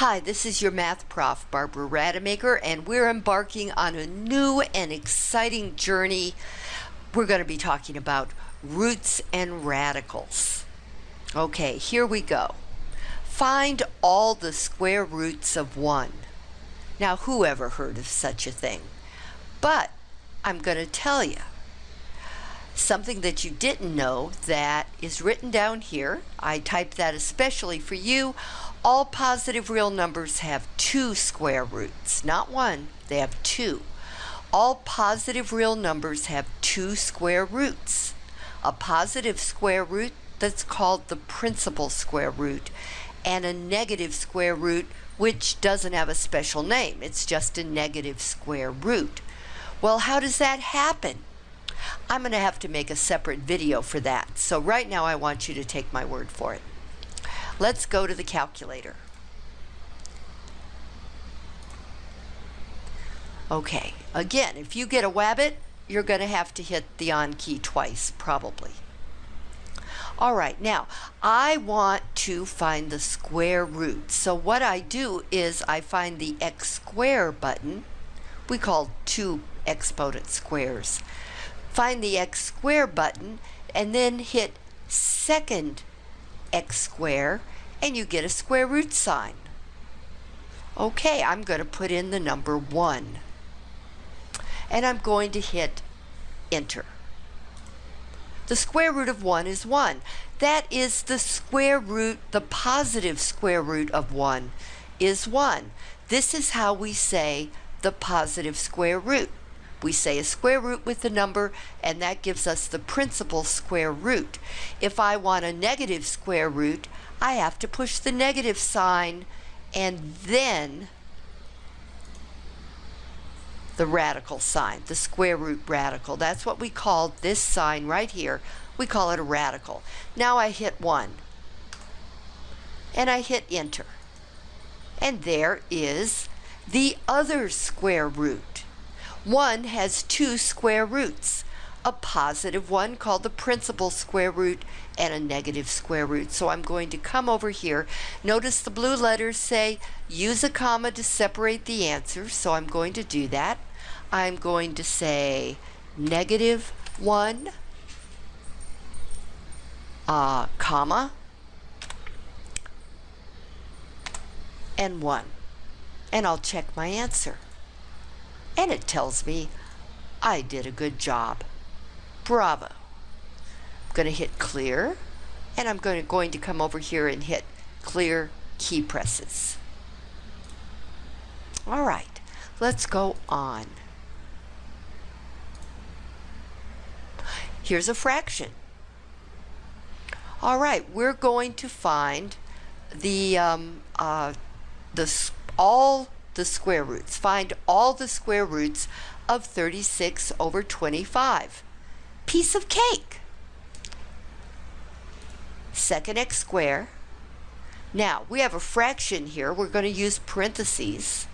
Hi, this is your math prof, Barbara Rademacher, and we're embarking on a new and exciting journey. We're going to be talking about roots and radicals. Okay, here we go. Find all the square roots of 1. Now, who ever heard of such a thing? But I'm going to tell you something that you didn't know that is written down here. I typed that especially for you. All positive real numbers have two square roots, not one, they have two. All positive real numbers have two square roots. A positive square root that's called the principal square root, and a negative square root which doesn't have a special name. It's just a negative square root. Well, how does that happen? I'm going to have to make a separate video for that. So right now I want you to take my word for it. Let's go to the calculator. Okay, again, if you get a wabbit, you're going to have to hit the on key twice, probably. All right, now I want to find the square root. So what I do is I find the x square button. We call two exponent squares. Find the x square button and then hit second x square and you get a square root sign. Okay, I'm going to put in the number 1. And I'm going to hit enter. The square root of 1 is 1. That is the square root, the positive square root of 1 is 1. This is how we say the positive square root. We say a square root with the number, and that gives us the principal square root. If I want a negative square root, I have to push the negative sign and then the radical sign, the square root radical. That's what we call this sign right here. We call it a radical. Now I hit 1. And I hit enter. And there is the other square root. 1 has two square roots, a positive one called the principal square root and a negative square root. So I'm going to come over here. Notice the blue letters say use a comma to separate the answer. So I'm going to do that. I'm going to say negative 1, uh, comma, and 1. And I'll check my answer and it tells me I did a good job. Bravo. I'm going to hit clear and I'm going to, going to come over here and hit clear key presses. All right, let's go on. Here's a fraction. All right, we're going to find the um, uh, the all the square roots. Find all the square roots of 36 over 25. Piece of cake. Second x square. Now, we have a fraction here. We're going to use parentheses.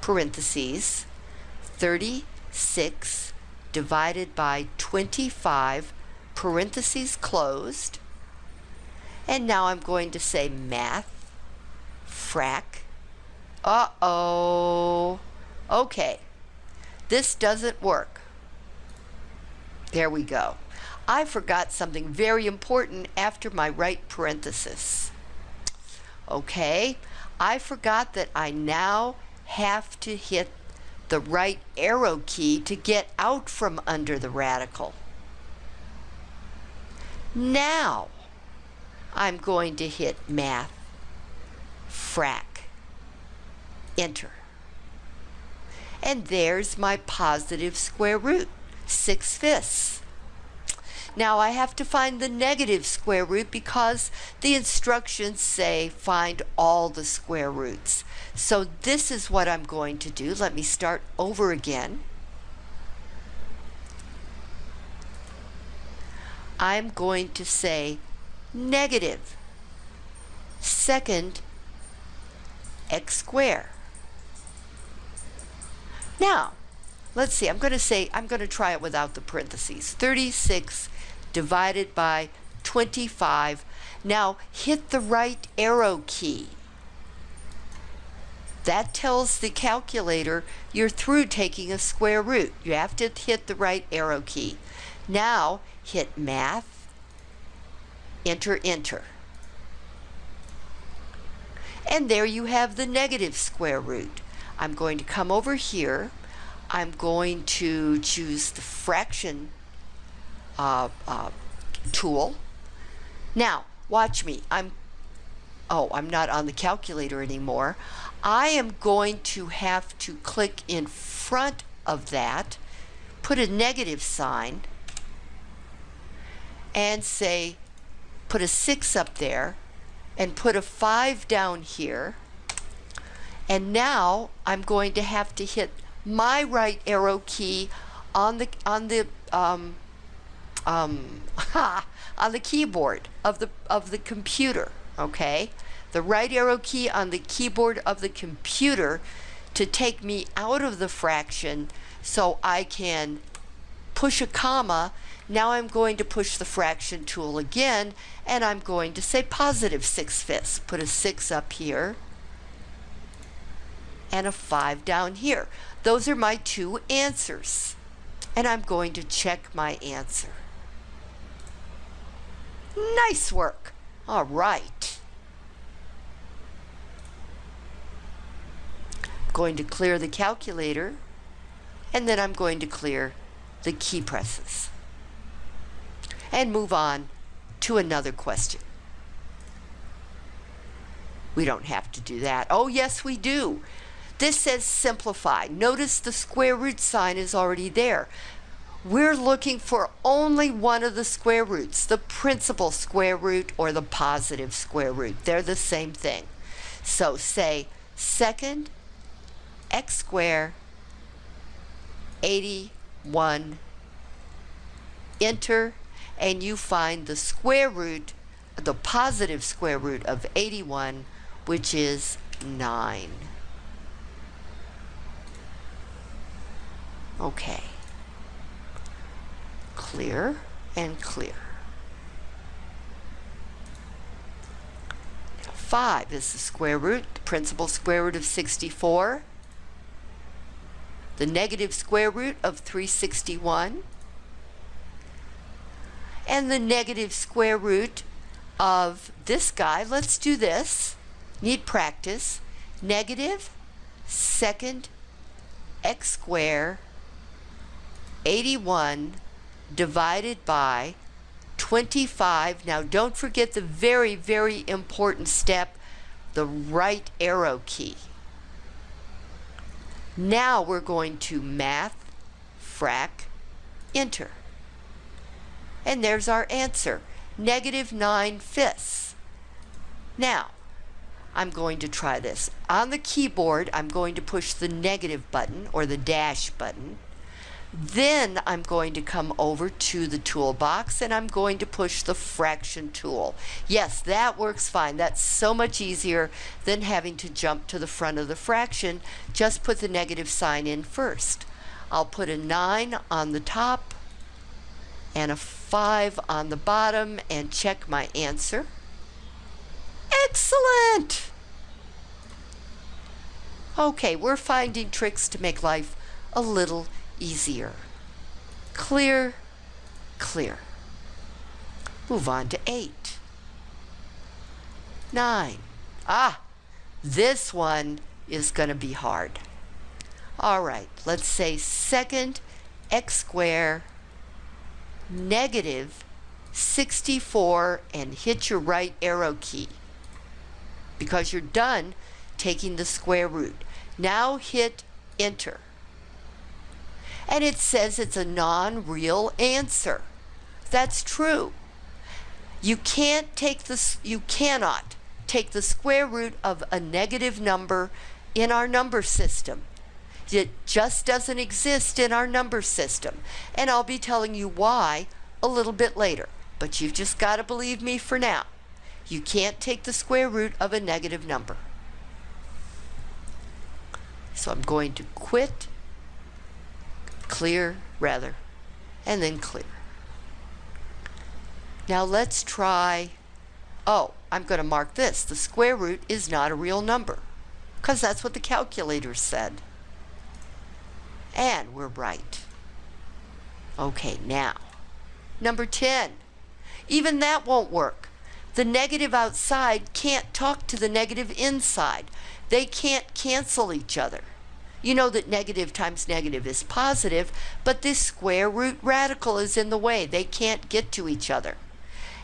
Parentheses. 36 divided by 25, parentheses closed. And now I'm going to say math, frac, uh-oh. Okay. This doesn't work. There we go. I forgot something very important after my right parenthesis. Okay. I forgot that I now have to hit the right arrow key to get out from under the radical. Now, I'm going to hit math, frac enter. And there's my positive square root, 6 fifths. Now I have to find the negative square root because the instructions say find all the square roots. So this is what I'm going to do. Let me start over again. I'm going to say negative second x squared. Now, let's see, I'm going to say, I'm going to try it without the parentheses. 36 divided by 25. Now, hit the right arrow key That tells the calculator you're through taking a square root. You have to hit the right arrow key. Now hit Math, enter, enter. And there you have the negative square root. I'm going to come over here. I'm going to choose the fraction uh, uh, tool. Now, watch me. I'm, oh, I'm not on the calculator anymore. I am going to have to click in front of that, put a negative sign, and say, put a 6 up there, and put a 5 down here. And now I'm going to have to hit my right arrow key on the on the um, um, on the keyboard of the of the computer. Okay, the right arrow key on the keyboard of the computer to take me out of the fraction so I can push a comma. Now I'm going to push the fraction tool again and I'm going to say positive 6 fifths. Put a 6 up here and a 5 down here. Those are my two answers. And I'm going to check my answer. Nice work. All right. I'm Going to clear the calculator and then I'm going to clear the key presses and move on to another question. We don't have to do that. Oh, yes, we do. This says simplify. Notice the square root sign is already there. We're looking for only one of the square roots, the principal square root or the positive square root. They're the same thing. So say second x squared 81 enter and you find the square root the positive square root of 81 which is 9 Okay. Clear and clear. 5 is the square root, the principal square root of 64. The negative square root of 361. And the negative square root of this guy, let's do this, need practice, negative second x squared 81 divided by 25. Now don't forget the very, very important step, the right arrow key. Now we're going to math, frac, enter. And there's our answer, negative 9 fifths. Now, I'm going to try this. On the keyboard, I'm going to push the negative button or the dash button. Then I'm going to come over to the toolbox and I'm going to push the fraction tool. Yes, that works fine. That's so much easier than having to jump to the front of the fraction. Just put the negative sign in first. I'll put a 9 on the top and a 5 on the bottom and check my answer. Excellent! Okay, we're finding tricks to make life a little easier. Clear, clear. Move on to 8. 9. Ah, this one is going to be hard. All right, let's say second x squared negative 64 and hit your right arrow key because you're done taking the square root. Now hit enter and it says it's a non-real answer. That's true. You can't take this you cannot take the square root of a negative number in our number system. It just doesn't exist in our number system. And I'll be telling you why a little bit later. But you've just got to believe me for now. You can't take the square root of a negative number. So I'm going to quit clear rather, and then clear. Now let's try, oh, I'm going to mark this. The square root is not a real number because that's what the calculator said. And we're right. Okay, now, number 10. Even that won't work. The negative outside can't talk to the negative inside. They can't cancel each other. You know that negative times negative is positive, but this square root radical is in the way. They can't get to each other.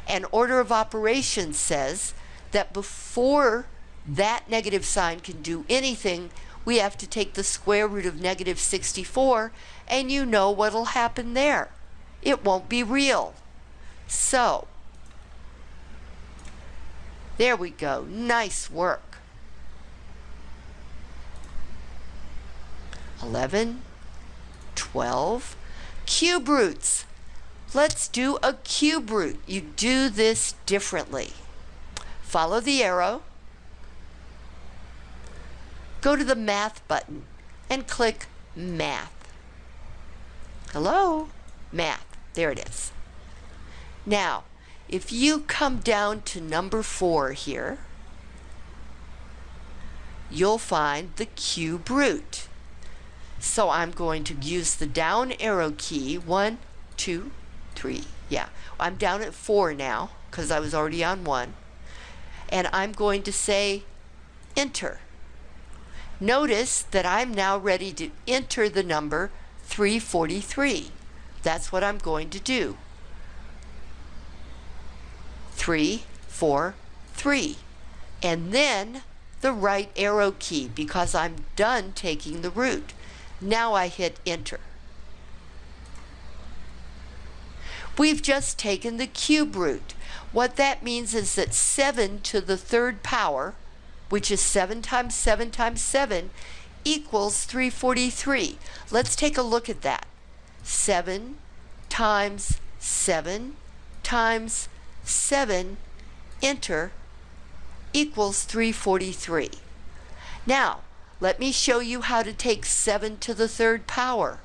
And order of operations says that before that negative sign can do anything, we have to take the square root of negative 64, and you know what'll happen there. It won't be real. So, there we go. Nice work. 11, 12, cube roots. Let's do a cube root. You do this differently. Follow the arrow. Go to the math button and click math. Hello? Math. There it is. Now, if you come down to number four here, you'll find the cube root. So I'm going to use the down arrow key. One, two, three. Yeah, I'm down at four now because I was already on one. And I'm going to say enter. Notice that I'm now ready to enter the number 343. That's what I'm going to do. Three, four, three. And then the right arrow key because I'm done taking the root. Now I hit enter. We've just taken the cube root. What that means is that 7 to the third power, which is 7 times 7 times 7, equals 343. Let's take a look at that. 7 times 7 times 7, enter, equals 343. Now, let me show you how to take 7 to the third power.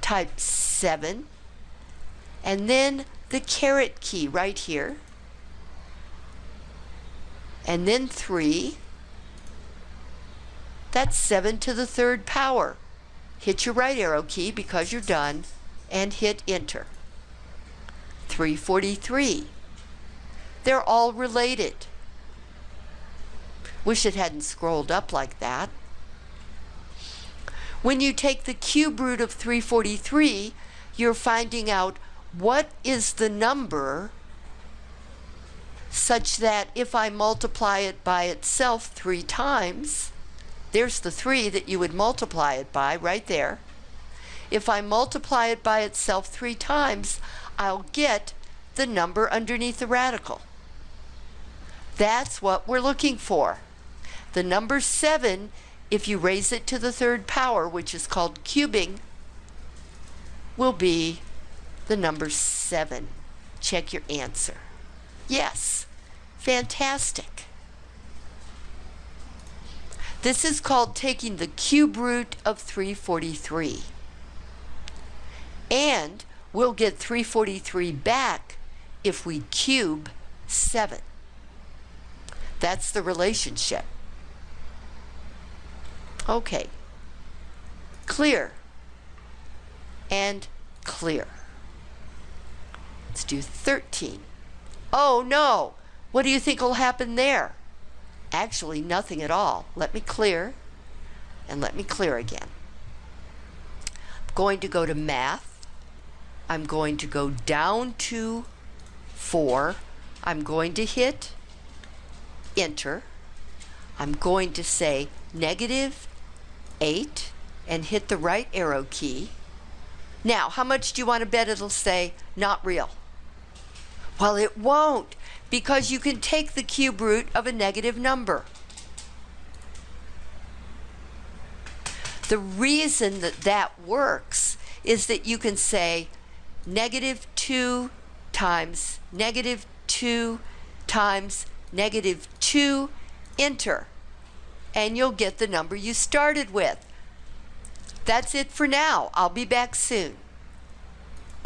Type 7 and then the caret key right here and then 3. That's 7 to the third power. Hit your right arrow key because you're done and hit enter. 343. They're all related. Wish it hadn't scrolled up like that. When you take the cube root of 343, you're finding out what is the number such that if I multiply it by itself three times, there's the 3 that you would multiply it by right there. If I multiply it by itself three times, I'll get the number underneath the radical. That's what we're looking for. The number 7, if you raise it to the third power, which is called cubing, will be the number 7. Check your answer. Yes, fantastic. This is called taking the cube root of 343. And we'll get 343 back if we cube 7. That's the relationship. Okay. Clear. And clear. Let's do 13. Oh no! What do you think will happen there? Actually, nothing at all. Let me clear. And let me clear again. I'm going to go to math. I'm going to go down to 4. I'm going to hit enter. I'm going to say negative 8 and hit the right arrow key. Now, how much do you want to bet it'll say not real? Well, it won't because you can take the cube root of a negative number. The reason that that works is that you can say negative 2 times negative 2 times negative 2, enter and you'll get the number you started with. That's it for now. I'll be back soon.